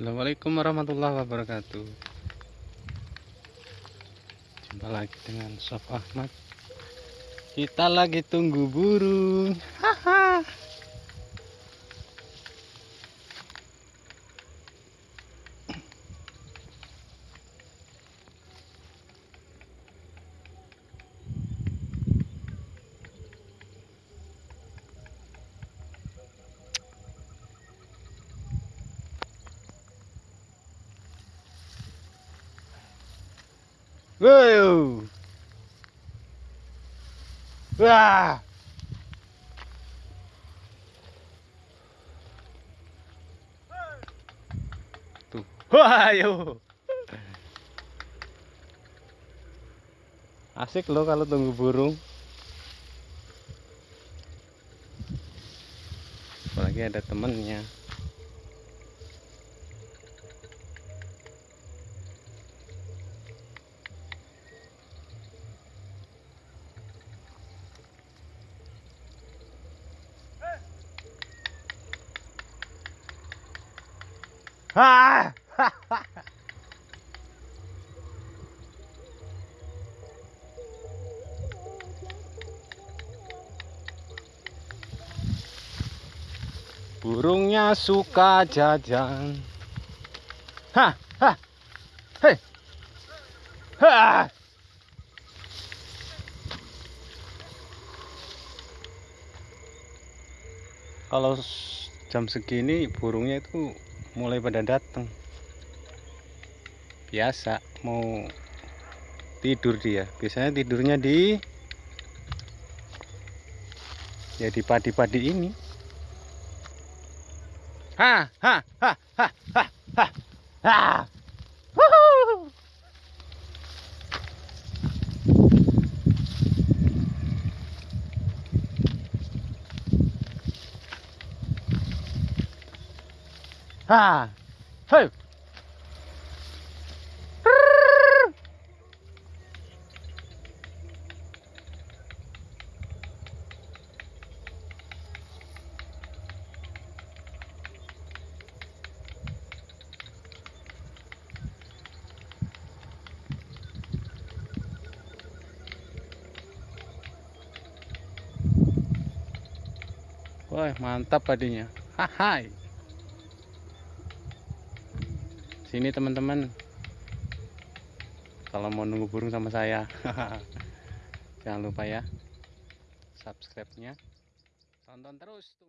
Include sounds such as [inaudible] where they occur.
Assalamualaikum warahmatullahi wabarakatuh. Jumpa lagi dengan Sof Ahmad. Kita lagi tunggu burung. Haha Wah. Tuh. Wah. Asik loh kalau tunggu burung. Apalagi ada temennya. [laughs] Burungnya suka jajan. Hah, hah, hei, hah. Kalau jam segini burungnya itu mulai pada datang. Biasa mau tidur dia. Biasanya tidurnya di ya di padi-padi ini. Ha ha ha ha ha ha. Ha. Ha. Hey. Wah, mantap padinya. Hai. Sini teman-teman. Kalau mau nunggu burung sama saya. [laughs] Jangan lupa ya. Subscribe-nya. Tonton terus.